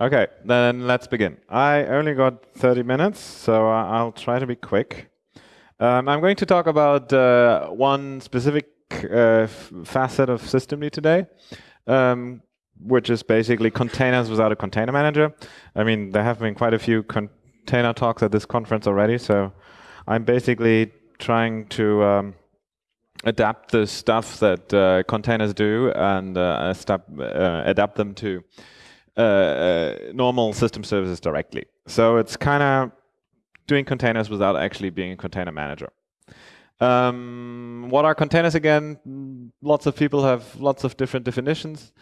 Okay, then let's begin. I only got 30 minutes, so I'll try to be quick. Um, I'm going to talk about uh, one specific uh, facet of systemd today, um, which is basically containers without a container manager. I mean, there have been quite a few container talks at this conference already, so I'm basically trying to um, adapt the stuff that uh, containers do and uh, uh adapt them to uh, uh, normal system services directly. So it's kind of doing containers without actually being a container manager. Um, what are containers again? Lots of people have lots of different definitions.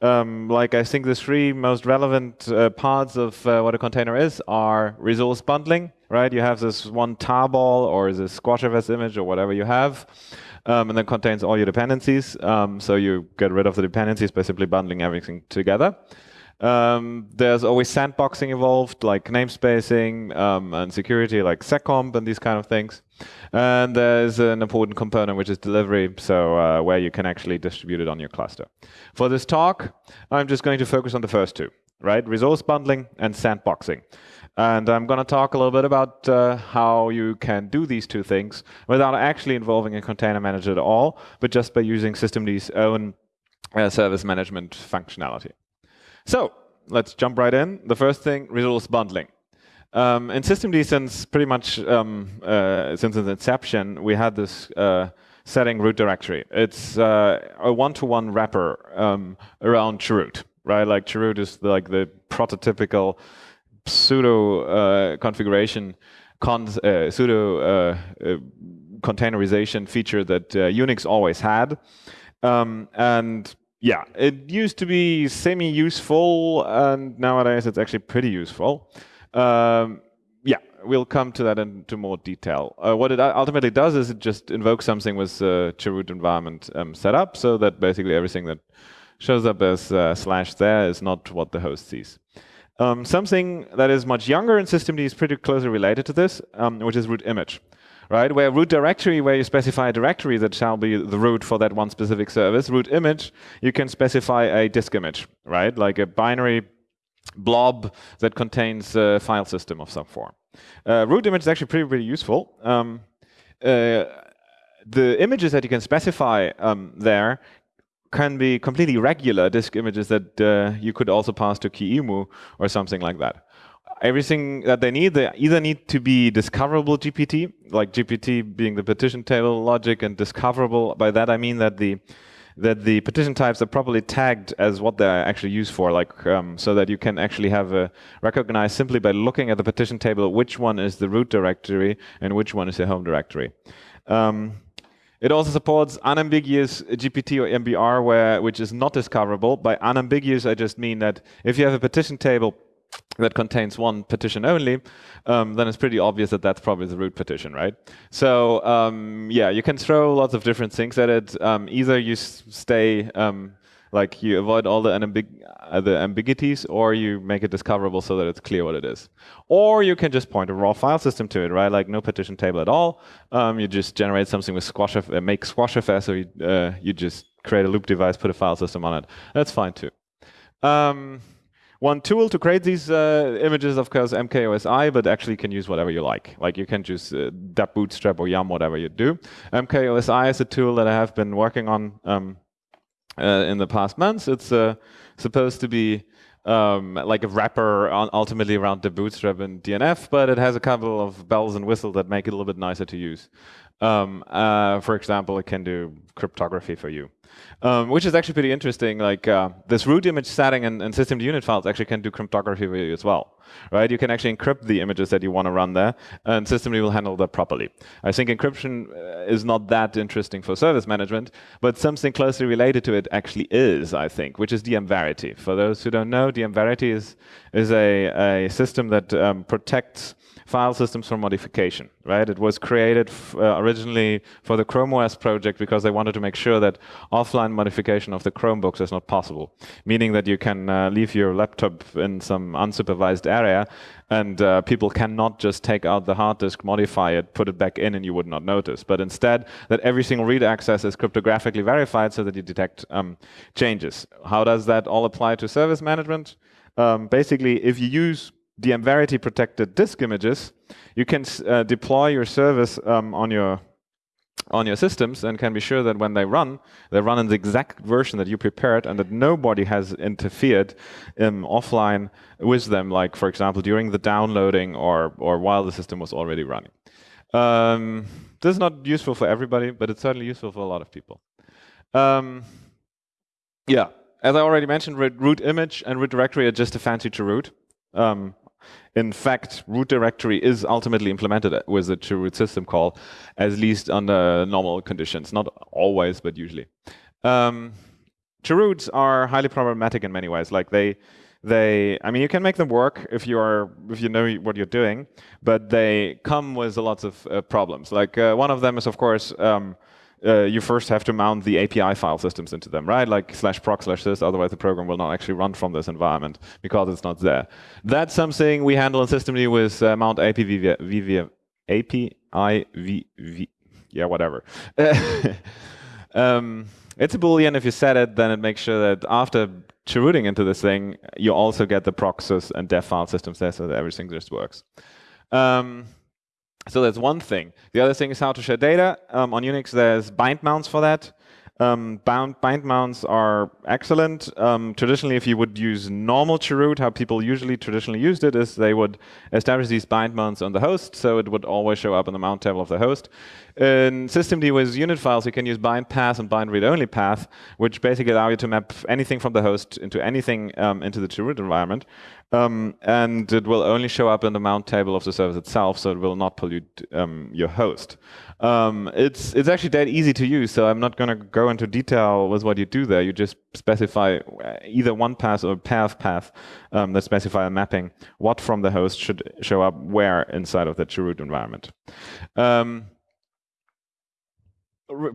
Um, like I think the three most relevant uh, parts of uh, what a container is are resource bundling, right? You have this one tarball or this SquashFS image or whatever you have, um, and then contains all your dependencies. Um, so you get rid of the dependencies by simply bundling everything together. Um, there's always sandboxing involved, like namespacing um, and security, like seccomp and these kind of things. And there's an important component, which is delivery, so uh, where you can actually distribute it on your cluster. For this talk, I'm just going to focus on the first two, right? Resource bundling and sandboxing. And I'm going to talk a little bit about uh, how you can do these two things without actually involving a container manager at all, but just by using systemd's own uh, service management functionality. So let's jump right in. The first thing, resource bundling. Um, in systemd, since pretty much um, uh, since its inception, we had this uh, setting root directory. It's uh, a one-to-one -one wrapper um, around chroot, right? Like chroot is the, like the prototypical pseudo uh, configuration, con uh, pseudo uh, containerization feature that Unix always had. Um, and yeah, it used to be semi-useful, and nowadays it's actually pretty useful. Um, yeah, we'll come to that into more detail. Uh, what it ultimately does is it just invokes something with uh, chroot environment um, set up, so that basically everything that shows up as uh, slash there is not what the host sees. Um, something that is much younger in systemd is pretty closely related to this, um, which is root image right? Where root directory, where you specify a directory that shall be the root for that one specific service. Root image, you can specify a disk image, right? Like a binary blob that contains a file system of some form. Uh, root image is actually pretty, pretty useful. Um, uh, the images that you can specify um, there can be completely regular disk images that uh, you could also pass to QEMU or something like that everything that they need, they either need to be discoverable GPT, like GPT being the partition table logic and discoverable. By that I mean that the that the partition types are properly tagged as what they're actually used for, like um, so that you can actually have a recognize simply by looking at the partition table which one is the root directory and which one is the home directory. Um, it also supports unambiguous GPT or MBR, where which is not discoverable. By unambiguous, I just mean that if you have a partition table that contains one partition only, um, then it's pretty obvious that that's probably the root partition, right? So um, yeah, you can throw lots of different things at it. Um, either you stay, um, like you avoid all the, ambig uh, the ambiguities, or you make it discoverable so that it's clear what it is. Or you can just point a raw file system to it, right? Like no partition table at all. Um, you just generate something with squash, uh, make SquashFS, or you, uh, you just create a loop device, put a file system on it. That's fine too. One tool to create these uh, images, of course, MKOSI, but actually you can use whatever you like. Like you can choose uh, bootstrap or yum, whatever you do. MKOSI is a tool that I have been working on um, uh, in the past months. It's uh, supposed to be um, like a wrapper on, ultimately around debootstrap and DNF, but it has a couple of bells and whistles that make it a little bit nicer to use. Um, uh, for example, it can do cryptography for you um, which is actually pretty interesting. Like uh, this root image setting and, and systemd unit files actually can do cryptography for you as well, right? You can actually encrypt the images that you want to run there, and systemd will handle that properly. I think encryption uh, is not that interesting for service management, but something closely related to it actually is, I think, which is dmVerity. For those who don't know, dmVerity is is a, a system that um, protects file systems from modification, right? It was created uh, originally for the Chrome OS project because they wanted to make sure that offline modification of the Chromebooks is not possible, meaning that you can uh, leave your laptop in some unsupervised area and uh, people cannot just take out the hard disk, modify it, put it back in, and you would not notice. But instead, that every single read access is cryptographically verified so that you detect um, changes. How does that all apply to service management? um, basically, if you use DM Verity protected disk images, you can uh, deploy your service um, on your on your systems and can be sure that when they run, they run in the exact version that you prepared and that nobody has interfered um, offline with them, like, for example, during the downloading or, or while the system was already running. Um, this is not useful for everybody, but it's certainly useful for a lot of people. Um, yeah, as I already mentioned, root image and root directory are just a fancy chroot. Um, in fact, root directory is ultimately implemented with a chroot system call, at least under normal conditions. Not always, but usually. Um, chroots are highly problematic in many ways. Like they, they, I mean, you can make them work if you are, if you know what you're doing, but they come with lots of uh, problems. Like uh, one of them is, of course, um, uh, you first have to mount the API file systems into them, right? Like slash proc slash sys, otherwise the program will not actually run from this environment because it's not there. That's something we handle in systemd with uh, mount API API yeah, whatever. um, it's a boolean. If you set it, then it makes sure that after chrooting into this thing, you also get the proxies and dev file systems there so that everything just works. Um, so that's one thing. The other thing is how to share data. Um, on Unix, there's bind mounts for that. Um, bound, bind mounts are excellent. Um, traditionally, if you would use normal chroot, how people usually traditionally used it is they would establish these bind mounts on the host, so it would always show up in the mount table of the host. In systemd with unit files, you can use bind path and bind read-only path, which basically allow you to map anything from the host into anything um, into the chroot environment. Um, and it will only show up in the mount table of the service itself, so it will not pollute um, your host. Um, it's it's actually that easy to use, so I'm not going to go into detail with what you do there. You just specify uh, either one path or path path um, that specify a mapping what from the host should show up where inside of the chroot environment. Um,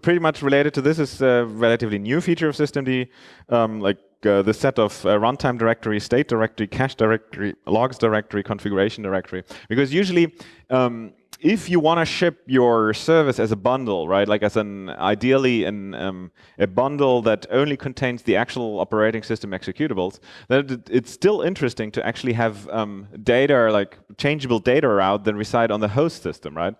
pretty much related to this is a relatively new feature of systemd, um, like uh, the set of uh, runtime directory, state directory, cache directory, logs directory, configuration directory. Because usually, um, if you want to ship your service as a bundle, right, like as an ideally in um, a bundle that only contains the actual operating system executables, then it's still interesting to actually have um, data, like changeable data out that reside on the host system, right?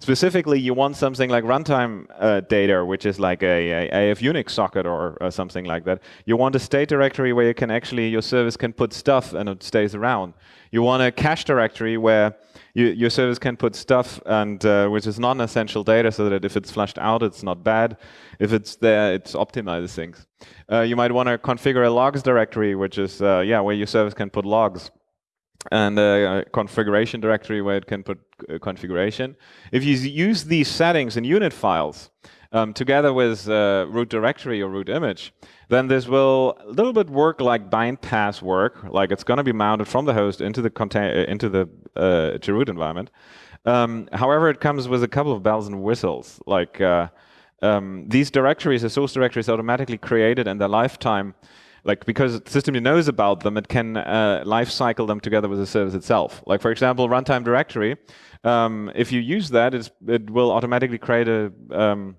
Specifically, you want something like runtime uh, data, which is like a, a, AF Unix socket or, or, something like that. You want a state directory where you can actually, your service can put stuff and it stays around. You want a cache directory where you, your service can put stuff and uh, which is non-essential data so that if it's flushed out, it's not bad. If it's there, it optimizes things. Uh, you might want to configure a logs directory, which is, uh, yeah, where your service can put logs and a configuration directory where it can put uh, configuration. If you use these settings in unit files um, together with uh, root directory or root image, then this will a little bit work like bind path work, like it's going to be mounted from the host into the uh, into the uh, root environment. Um, however, it comes with a couple of bells and whistles, like uh, um, these directories, the source directories, automatically created in their lifetime like because the system knows about them, it can uh, life cycle them together with the service itself. Like for example, runtime directory. Um, if you use that, it will automatically create a um,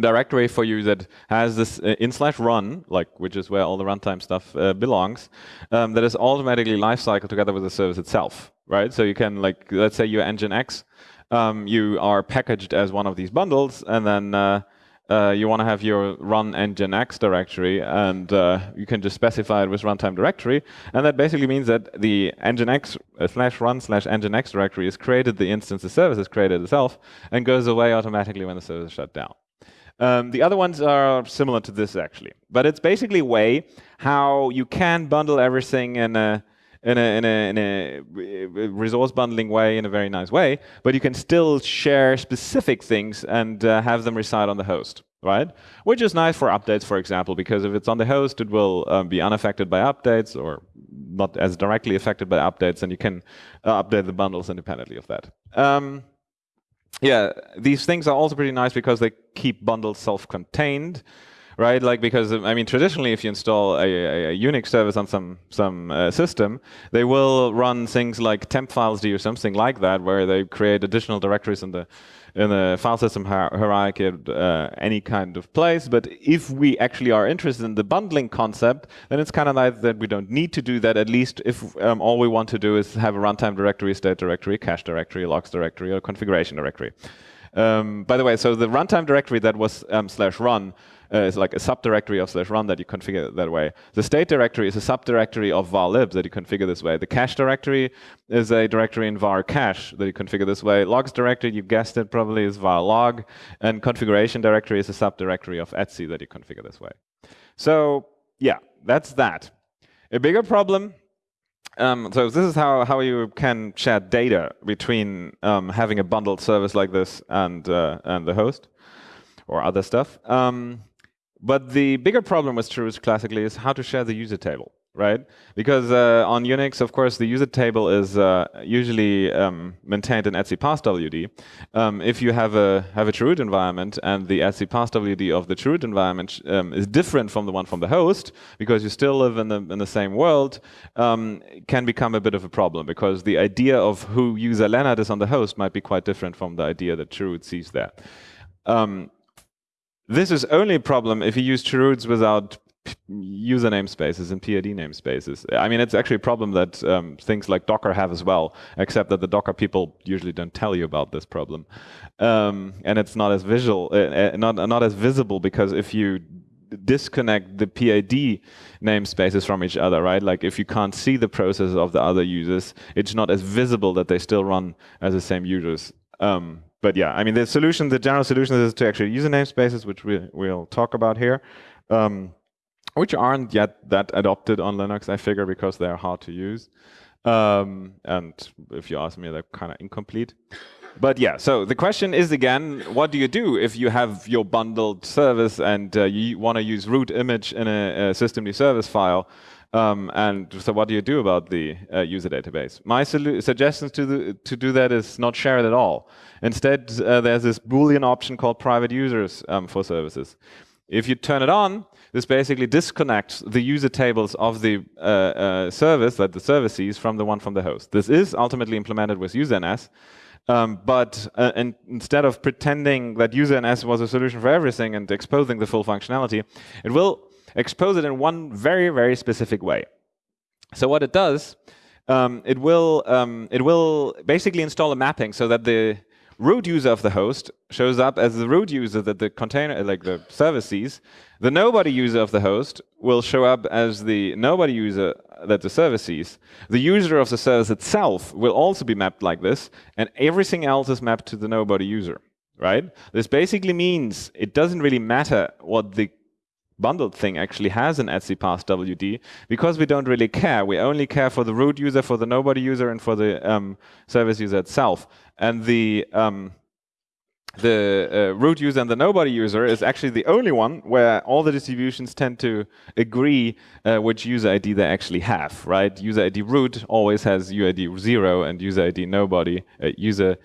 directory for you that has this uh, in slash run, like which is where all the runtime stuff uh, belongs, um, that is automatically lifecycle together with the service itself, right? So you can like let's say you're Nginx, um, you are packaged as one of these bundles, and then uh, you want to have your run nginx directory, and uh, you can just specify it with runtime directory. And that basically means that the nginx uh, slash run slash nginx directory is created, the instance the service is created itself, and goes away automatically when the service is shut down. Um, the other ones are similar to this, actually. But it's basically a way how you can bundle everything in a in a, in a, in a resource bundling way, in a very nice way, but you can still share specific things and uh, have them reside on the host, right? Which is nice for updates, for example, because if it's on the host, it will um, be unaffected by updates or not as directly affected by updates, and you can uh, update the bundles independently of that. Um, yeah, these things are also pretty nice because they keep bundles self-contained right? Like because I mean, traditionally, if you install a, a, a Unix service on some some uh, system, they will run things like temp files d or something like that, where they create additional directories in the in the file system hierarchy at uh, any kind of place. But if we actually are interested in the bundling concept, then it's kind of like that we don't need to do that, at least if um, all we want to do is have a runtime directory, state directory, cache directory, logs directory, or configuration directory. Um, by the way, so the runtime directory that was um, slash run uh, is like a subdirectory of slash run that you configure that way. The state directory is a subdirectory of var lib that you configure this way. The cache directory is a directory in var cache that you configure this way. Logs directory, you guessed it probably, is var log. And configuration directory is a subdirectory of etc that you configure this way. So yeah, that's that. A bigger problem um, so this is how, how you can share data between um, having a bundled service like this and, uh, and the host or other stuff. Um, but the bigger problem with Chroots classically is how to share the user table, right? Because uh, on Unix, of course, the user table is uh, usually um, maintained in etc passwd. Um, if you have a have a chroot environment and the etc passwd of the chroot environment um, is different from the one from the host, because you still live in the in the same world, um, can become a bit of a problem because the idea of who user Lennart is on the host might be quite different from the idea that chroot sees there. Um, this is only a problem if you use chroots without user namespaces and PID namespaces. I mean, it's actually a problem that um, things like Docker have as well, except that the Docker people usually don't tell you about this problem. Um, and it's not as visual, uh, uh not, not as visible because if you disconnect the PID namespaces from each other, right? Like if you can't see the processes of the other users, it's not as visible that they still run as the same users. Um, but yeah, I mean, the solution, the general solution is to actually use namespaces, which we, we'll talk about here, um, which aren't yet that adopted on Linux, I figure, because they're hard to use. Um, and if you ask me, they're kind of incomplete. But yeah, so the question is again, what do you do if you have your bundled service and uh, you want to use root image in a, a systemd service file? Um, and so what do you do about the uh, user database? My suggestion to, to do that is not share it at all. Instead, uh, there's this Boolean option called private users um, for services. If you turn it on, this basically disconnects the user tables of the uh, uh service that the service sees from the one from the host. This is ultimately implemented with userns, um, but uh, and instead of pretending that userns was a solution for everything and exposing the full functionality, it will expose it in one very, very specific way. So what it does, um, it will um, it will basically install a mapping so that the root user of the host shows up as the root user that the container, like the service sees. The nobody user of the host will show up as the nobody user that the service sees. The user of the service itself will also be mapped like this, and everything else is mapped to the nobody user, right? This basically means it doesn't really matter what the bundled thing actually has an etc passwd because we don't really care. We only care for the root user, for the nobody user, and for the um, service user itself. And the um, the uh, root user and the nobody user is actually the only one where all the distributions tend to agree uh, which user ID they actually have, right? User ID root always has UID 0 and user ID nobody, uh, user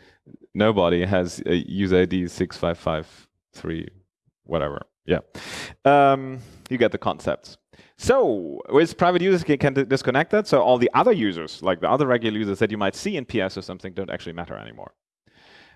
nobody has user ID 6553, whatever. Yeah. Um, you get the concepts. So with private users, you can disconnect that. So all the other users, like the other regular users that you might see in PS or something, don't actually matter anymore.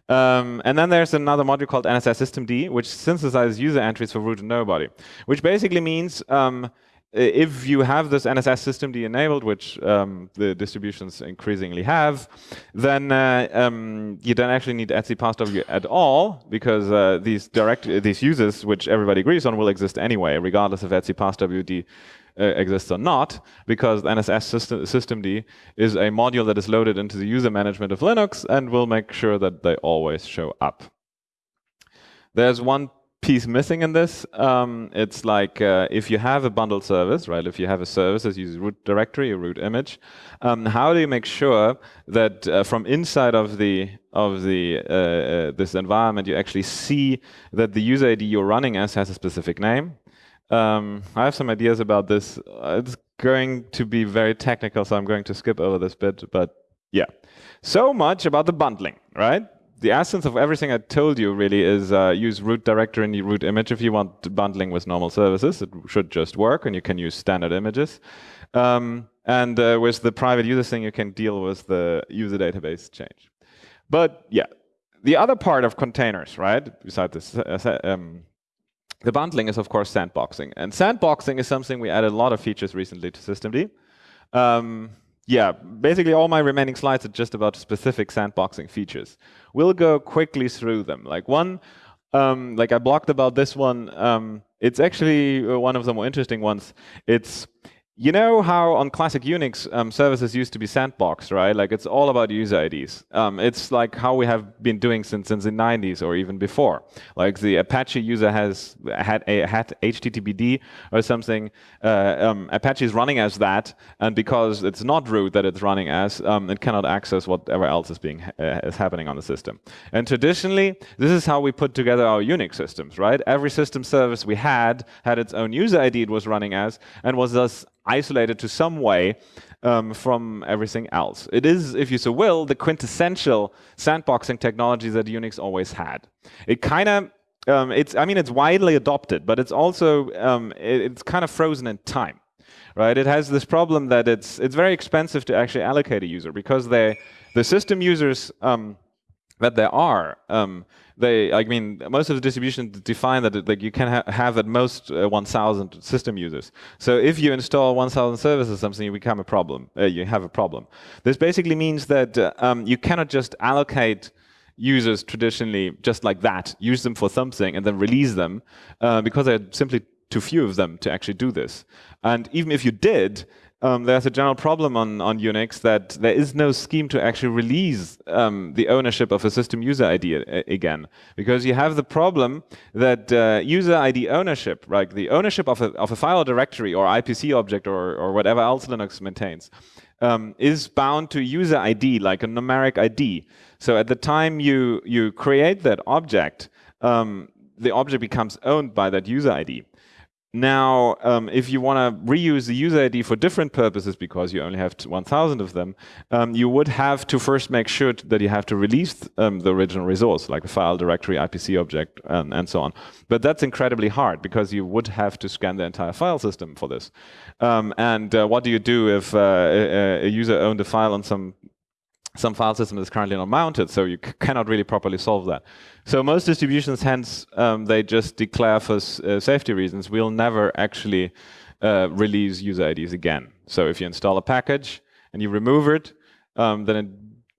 Um, and then there's another module called NSS systemd, which synthesizes user entries for root and nobody, which basically means um, if you have this NSS systemd enabled, which um, the distributions increasingly have, then uh, um, you don't actually need etc passw at all because uh, these direct these users, which everybody agrees on, will exist anyway, regardless if etc passwd uh, exists or not, because NSS system, systemd is a module that is loaded into the user management of Linux and will make sure that they always show up. There's one piece missing in this. Um, it's like uh, if you have a bundled service, right? If you have a service that uses root directory or root image, um, how do you make sure that uh, from inside of the of the uh, uh this environment you actually see that the user ID you're running as has a specific name? Um, I have some ideas about this. It's going to be very technical, so I'm going to skip over this bit. But yeah, so much about the bundling, right? The essence of everything I told you really is uh, use root directory and root image if you want bundling with normal services. It should just work, and you can use standard images. Um, and uh, with the private user thing, you can deal with the user database change. But yeah, the other part of containers, right, besides this, uh, um, the bundling is, of course, sandboxing. And sandboxing is something we added a lot of features recently to systemd. Um, yeah, basically all my remaining slides are just about specific sandboxing features. We'll go quickly through them. Like one, um, like I blocked about this one. Um, it's actually uh, one of the more interesting ones. It's you know how on classic Unix um, services used to be sandboxed, right? Like it's all about user IDs. Um, it's like how we have been doing since, since the 90s or even before. Like the Apache user has had a had HTTPD or something. Uh, um, Apache is running as that, and because it's not root that it's running as, um, it cannot access whatever else is being uh, is happening on the system. And traditionally, this is how we put together our Unix systems, right? Every system service we had had its own user ID it was running as, and was thus isolated to some way um, from everything else. It is, if you so will, the quintessential sandboxing technology that Unix always had. It kind of, um, it's, I mean, it's widely adopted, but it's also, um, it, it's kind of frozen in time, right? It has this problem that it's, it's very expensive to actually allocate a user because they, the system users um, that there are, um, they, I mean, most of the distributions define that like you can ha have at most uh, 1,000 system users. So if you install 1,000 services or something, you become a problem. Uh, you have a problem. This basically means that uh, um, you cannot just allocate users traditionally just like that, use them for something, and then release them uh, because there are simply too few of them to actually do this. And even if you did, um, there's a general problem on, on Unix that there is no scheme to actually release um, the ownership of a system user ID again. Because you have the problem that uh, user ID ownership, right, the ownership of a, of a file directory or IPC object or, or whatever else Linux maintains, um, is bound to user ID, like a numeric ID. So at the time you, you create that object, um, the object becomes owned by that user ID. Now, um, if you want to reuse the user ID for different purposes, because you only have 1,000 of them, um, you would have to first make sure that you have to release um, the original resource, like the file directory, IPC object, and, and so on. But that's incredibly hard, because you would have to scan the entire file system for this. Um, and uh, what do you do if uh, a, a user owned a file on some some file system is currently not mounted, so you cannot really properly solve that. So most distributions, hence, um, they just declare for uh, safety reasons, we'll never actually uh, release user IDs again. So if you install a package and you remove it, um, then it,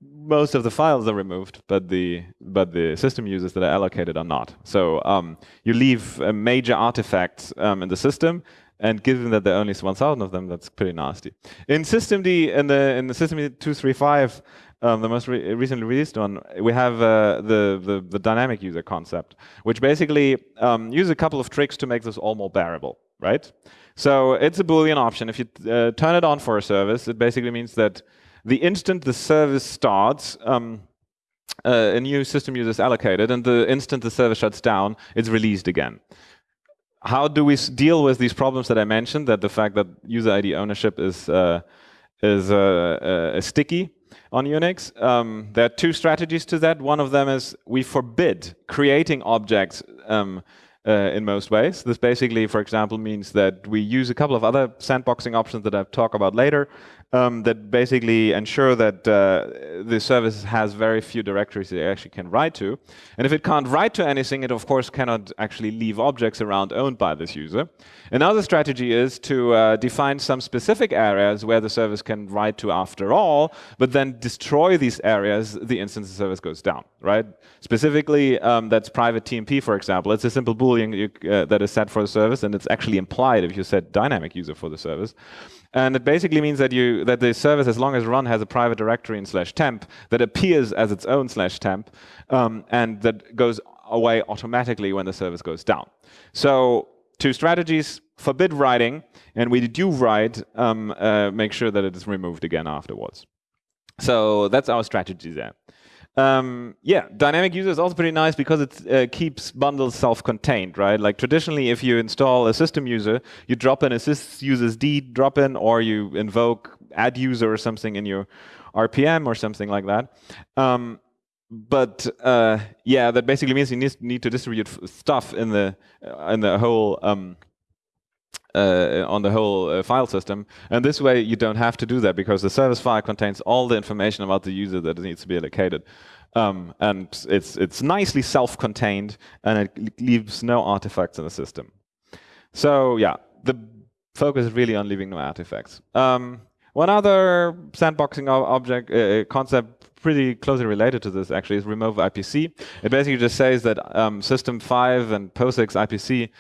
most of the files are removed, but the but the system users that are allocated are not. So um, you leave a major artifacts um, in the system, and given that there are only 1,000 of them, that's pretty nasty. In systemd, in the in the systemd 235, um, the most re recently released one, we have uh, the, the, the dynamic user concept, which basically um, uses a couple of tricks to make this all more bearable, right? So it's a Boolean option. If you uh, turn it on for a service, it basically means that the instant the service starts, um, uh, a new system user is allocated, and the instant the service shuts down, it's released again. How do we deal with these problems that I mentioned, that the fact that user ID ownership is, uh, is uh, uh, sticky? On Unix. Um, there are two strategies to that. One of them is we forbid creating objects um, uh, in most ways. This basically, for example, means that we use a couple of other sandboxing options that I'll talk about later um, that basically ensure that uh, the service has very few directories that it actually can write to. And if it can't write to anything, it of course cannot actually leave objects around owned by this user. Another strategy is to uh, define some specific areas where the service can write to after all, but then destroy these areas the instant the service goes down, right? Specifically, um, that's private TMP, for example. It's a simple Boolean you, uh, that is set for the service, and it's actually implied if you set dynamic user for the service. And it basically means that you that the service, as long as run has a private directory in slash temp that appears as its own slash temp, um, and that goes away automatically when the service goes down. So two strategies, forbid writing, and we do write, um, uh, make sure that it is removed again afterwards. So that's our strategy there. Um, yeah, dynamic user is also pretty nice because it uh, keeps bundles self-contained, right? Like traditionally, if you install a system user, you drop in a user's d drop in, or you invoke add user or something in your RPM or something like that. Um, but uh, yeah, that basically means you need, need to distribute stuff in the in the whole um, uh, on the whole uh, file system. And this way, you don't have to do that because the service file contains all the information about the user that needs to be allocated. Um, and it's it's nicely self-contained, and it leaves no artifacts in the system. So yeah, the focus is really on leaving no artifacts. Um, one other sandboxing object uh, uh, concept pretty closely related to this actually is remove IPC. It basically just says that um, System 5 and POSIX IPC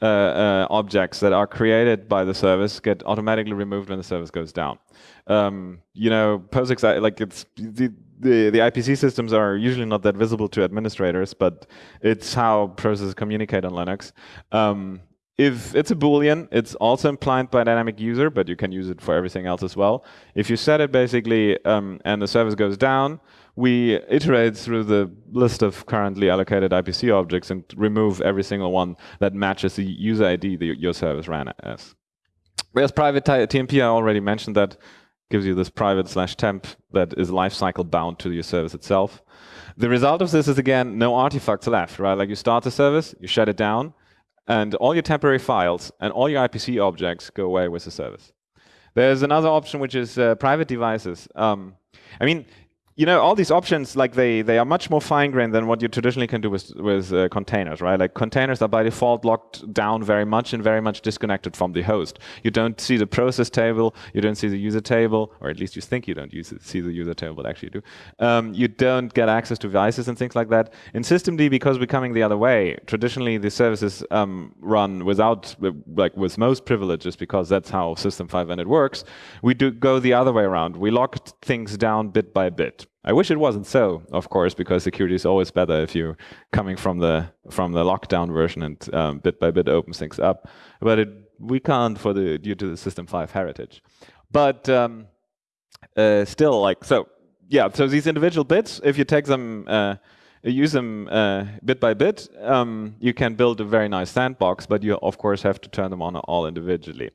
uh, uh, objects that are created by the service get automatically removed when the service goes down. Um, you know, POSIX, like it's the, the, the IPC systems are usually not that visible to administrators, but it's how processes communicate on Linux. Um, if it's a boolean, it's also implied by dynamic user, but you can use it for everything else as well. If you set it basically um, and the service goes down, we iterate through the list of currently allocated IPC objects and remove every single one that matches the user ID that your service ran as. Whereas private TMP, I already mentioned that, gives you this private slash temp that is lifecycle bound to your service itself. The result of this is, again, no artifacts left, right? Like you start the service, you shut it down, and all your temporary files and all your IPC objects go away with the service. There's another option which is uh, private devices. Um, I mean, you know, all these options, like they, they are much more fine-grained than what you traditionally can do with, with uh, containers, right? Like containers are by default locked down very much and very much disconnected from the host. You don't see the process table, you don't see the user table, or at least you think you don't use it, see the user table, but actually you do. Um, you don't get access to devices and things like that. In systemd, because we're coming the other way, traditionally the services um, run without, like with most privileges, because that's how System 5 and it works. We do go the other way around. We lock things down bit by bit. I wish it wasn't so, of course, because security is always better if you're coming from the from the lockdown version and um, bit by bit opens things up. But it, we can't for the due to the System 5 heritage. But um, uh, still, like so, yeah. So these individual bits, if you take them, uh, use them uh, bit by bit, um, you can build a very nice sandbox. But you of course have to turn them on all individually.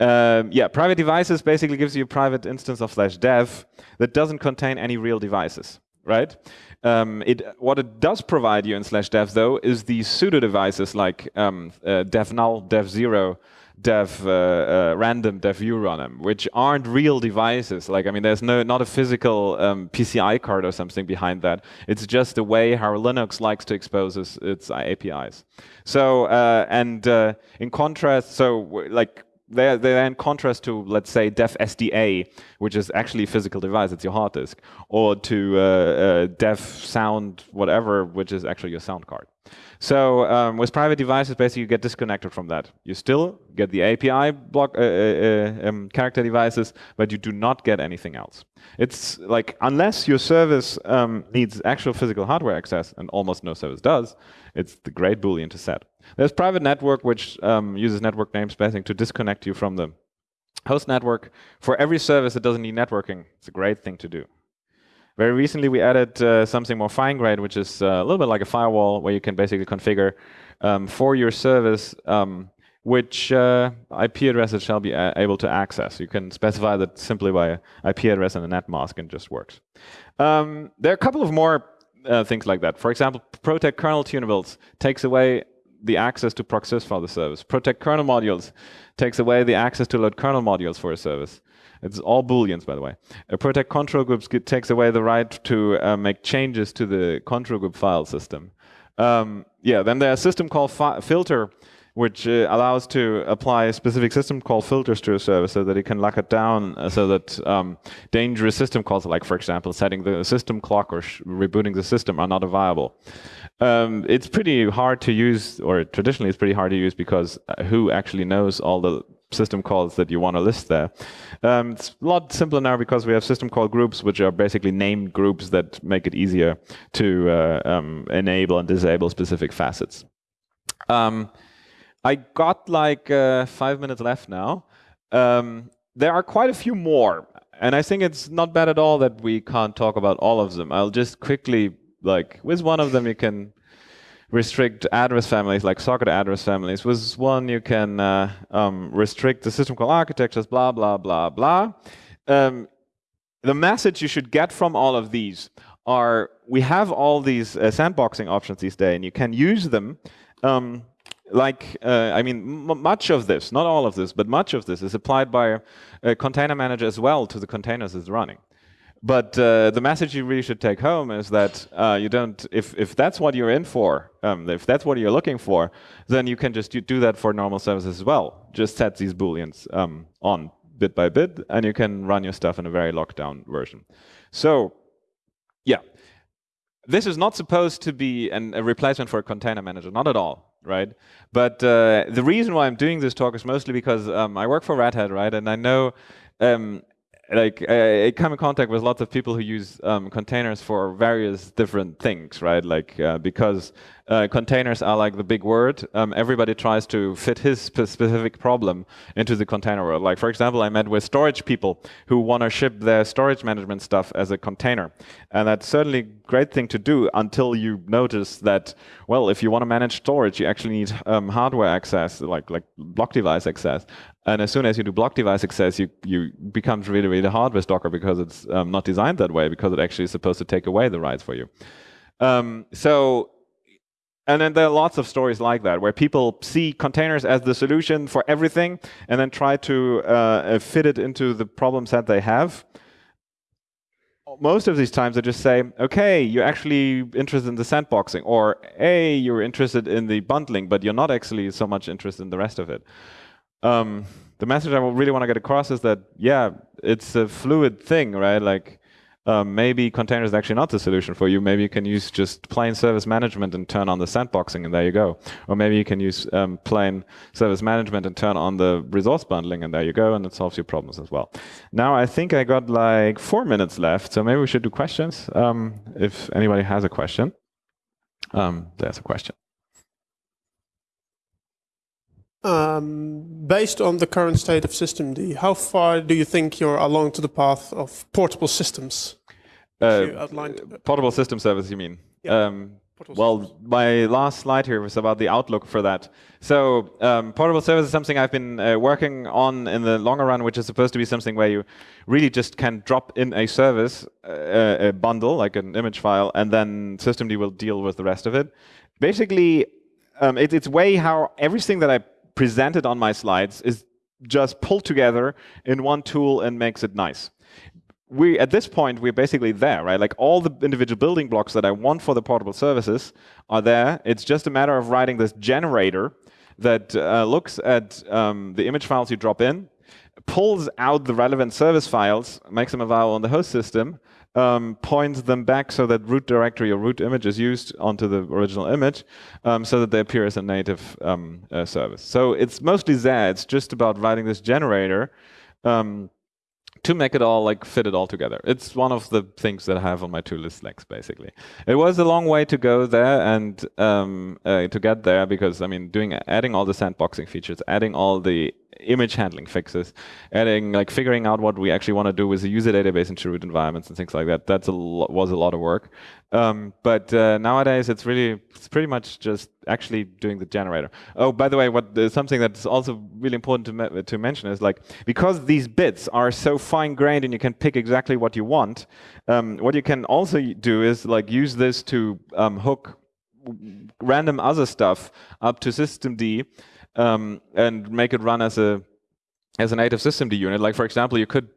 Um, yeah, private devices basically gives you a private instance of slash dev that doesn't contain any real devices, right? Um, it, what it does provide you in slash dev though is these pseudo devices like um, uh, dev null, dev zero, dev uh, uh, random, dev them, which aren't real devices. Like, I mean, there's no not a physical um, PCI card or something behind that. It's just the way how Linux likes to expose its, its APIs. So, uh, and uh, in contrast, so like they're, they're in contrast to, let's say, dev SDA, which is actually a physical device, it's your hard disk, or to uh, uh, dev sound whatever, which is actually your sound card. So um, with private devices, basically you get disconnected from that. You still get the API block uh, uh, um, character devices, but you do not get anything else. It's like unless your service um, needs actual physical hardware access, and almost no service does, it's the great boolean to set. There's private network, which um, uses network namespacing to disconnect you from the host network. For every service that doesn't need networking, it's a great thing to do. Very recently, we added uh, something more fine-grained, which is uh, a little bit like a firewall, where you can basically configure um, for your service um, which uh, IP addresses shall be able to access. You can specify that simply by IP address and a net mask, and it just works. Um, there are a couple of more uh, things like that. For example, protect kernel tunables takes away the access to procsys for the service. Protect kernel modules takes away the access to load kernel modules for a service. It's all booleans, by the way. Uh, protect control groups takes away the right to uh, make changes to the control group file system. Um, yeah, then there's a system called filter, which uh, allows to apply a specific system call filters to a service so that it can lock it down uh, so that um, dangerous system calls, like for example, setting the system clock or rebooting the system are not viable. Um, it's pretty hard to use, or traditionally it's pretty hard to use because uh, who actually knows all the system calls that you want to list there. Um, it's a lot simpler now because we have system call groups, which are basically named groups that make it easier to uh, um, enable and disable specific facets. Um, I got like uh, five minutes left now. Um, there are quite a few more, and I think it's not bad at all that we can't talk about all of them. I'll just quickly, like, with one of them you can restrict address families, like socket address families. With one, you can uh, um, restrict the system call architectures, blah, blah, blah, blah. Um, the message you should get from all of these are we have all these uh, sandboxing options these days, and you can use them. Um, like, uh, I mean, much of this, not all of this, but much of this is applied by a, container manager as well to the containers it's running. But uh, the message you really should take home is that uh, you don't, if, if that's what you're in for, um, if that's what you're looking for, then you can just do that for normal services as well. Just set these booleans um, on bit by bit, and you can run your stuff in a very locked down version. So, yeah, this is not supposed to be an, a replacement for a container manager, not at all, right? But uh, the reason why I'm doing this talk is mostly because um, I work for Red Hat, right? And I know um, like I, come in contact with lots of people who use um, containers for various different things, right? Like uh, because uh, containers are like the big word, um, everybody tries to fit his specific problem into the container world. Like for example, I met with storage people who want to ship their storage management stuff as a container, and that's certainly a great thing to do until you notice that well, if you want to manage storage, you actually need um, hardware access, like like block device access. And as soon as you do block device access, you, you becomes really, really hard with Docker because it's um, not designed that way, because it actually is supposed to take away the rights for you. Um, so, and then there are lots of stories like that, where people see containers as the solution for everything, and then try to uh, fit it into the problems that they have. Most of these times, they just say, okay, you're actually interested in the sandboxing, or A, you're interested in the bundling, but you're not actually so much interested in the rest of it um, the message I really want to get across is that, yeah, it's a fluid thing, right? Like, um, maybe container is actually not the solution for you. Maybe you can use just plain service management and turn on the sandboxing, and there you go. Or maybe you can use um, plain service management and turn on the resource bundling, and there you go, and it solves your problems as well. Now, I think I got like four minutes left, so maybe we should do questions. Um, if anybody has a question, um, there's a question. Um, based on the current state of systemd, how far do you think you're along to the path of portable systems? Uh, portable system service, you mean? Yeah. Um, well, my last slide here was about the outlook for that. So um, portable service is something I've been uh, working on in the longer run, which is supposed to be something where you really just can drop in a service, uh, a bundle, like an image file, and then systemd will deal with the rest of it. Basically, um, it, it's way how everything that I presented on my slides is just pulled together in one tool and makes it nice. We, at this point, we're basically there, right? Like all the individual building blocks that I want for the portable services are there. It's just a matter of writing this generator that uh, looks at um, the image files you drop in, pulls out the relevant service files, makes them available on the host system, um, points them back so that root directory or root image is used onto the original image um, so that they appear as a native um, uh, service. So it's mostly there. It's just about writing this generator um, to make it all like fit it all together. It's one of the things that I have on my to list legs, basically. It was a long way to go there and um, uh, to get there because I mean, doing adding all the sandboxing features, adding all the image handling fixes, adding like figuring out what we actually want to do with the user database into root environments and things like that. That's a was a lot of work. Um, but uh, nowadays, it's really it's pretty much just actually doing the generator. Oh, by the way, what something that's also really important to me to mention is like because these bits are so fine grained and you can pick exactly what you want. Um, what you can also do is like use this to um, hook random other stuff up to systemd um, and make it run as a as a native systemd unit. Like for example, you could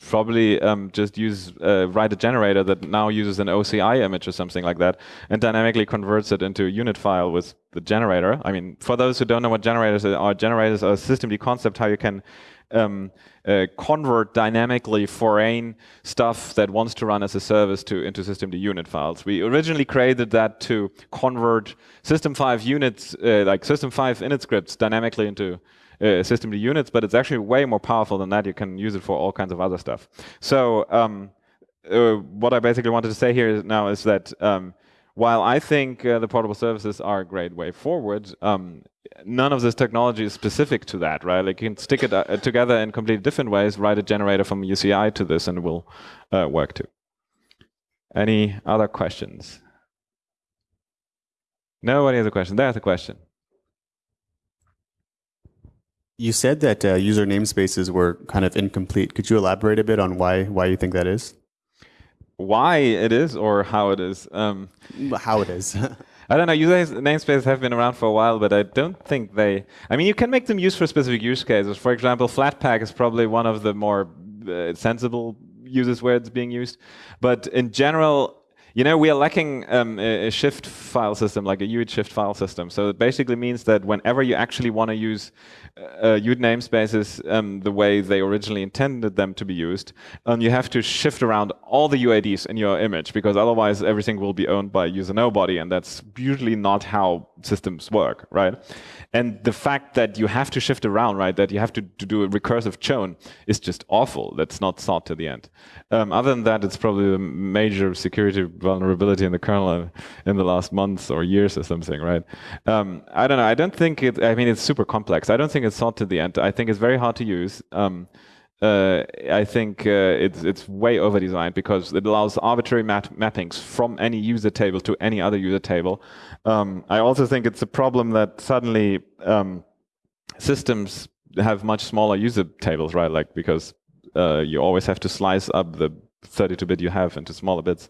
probably um, just use uh, write a generator that now uses an OCI image or something like that, and dynamically converts it into a unit file with the generator. I mean, for those who don't know what generators are, generators are a systemd concept how you can um, uh, convert dynamically foreign stuff that wants to run as a service to into systemd unit files. We originally created that to convert system 5 units, uh, like system 5 init scripts dynamically into uh, systemd units, but it's actually way more powerful than that. You can use it for all kinds of other stuff. So um, uh, what I basically wanted to say here now is that um, while I think uh, the portable services are a great way forward, um, none of this technology is specific to that, right? Like you can stick it uh, together in completely different ways, write a generator from OCI to this, and it will uh, work too. Any other questions? Nobody has a question. There's a question. You said that uh, user namespaces were kind of incomplete. Could you elaborate a bit on why why you think that is? Why it is or how it is. Um, How it is. I don't know. User namespaces have been around for a while, but I don't think they. I mean, you can make them used for specific use cases. For example, Flatpak is probably one of the more uh, sensible uses where it's being used. But in general, you know, we are lacking um, a, shift file system, like a UID shift file system. So it basically means that whenever you actually want to use uh, UID namespaces um, the way they originally intended them to be used, um, you have to shift around all the UIDs in your image because otherwise everything will be owned by user nobody, and that's usually not how systems work, right? And the fact that you have to shift around, right, that you have to, to do a recursive chown is just awful. That's not thought to the end. Um, other than that, it's probably a major security vulnerability in the kernel in the last months or years or something, right? Um, I don't know. I don't think it, I mean, it's super complex. I don't think it's thought to the end. I think it's very hard to use. Um, uh, I think uh, it's it's way over designed because it allows arbitrary map mappings from any user table to any other user table. Um, I also think it's a problem that suddenly um, systems have much smaller user tables, right? Like because uh, you always have to slice up the 32-bit you have into smaller bits,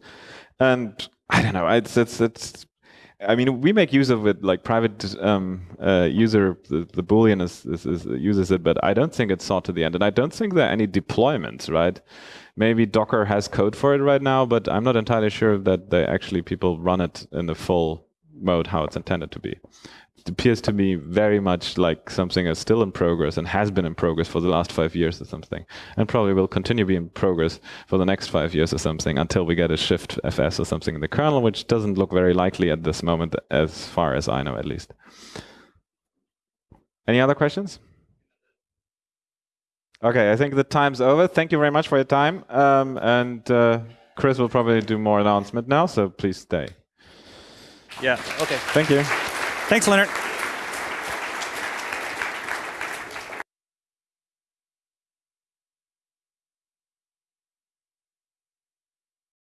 and I don't know. It's it's it's I mean, we make use of it like private um, uh, user, the, the Boolean is, is, is, uses it, but I don't think it's sought to the end. And I don't think there are any deployments, right? Maybe Docker has code for it right now, but I'm not entirely sure that they actually people run it in the full mode how it's intended to be appears to me very much like something that's still in progress and has been in progress for the last five years or something, and probably will continue to be in progress for the next five years or something until we get a shiftfs or something in the kernel, which doesn't look very likely at this moment, as far as I know at least. Any other questions? Okay, I think the time's over. Thank you very much for your time. Um, and uh, Chris will probably do more announcement now, so please stay. Yeah, okay. Thank you. Thanks, Lennart.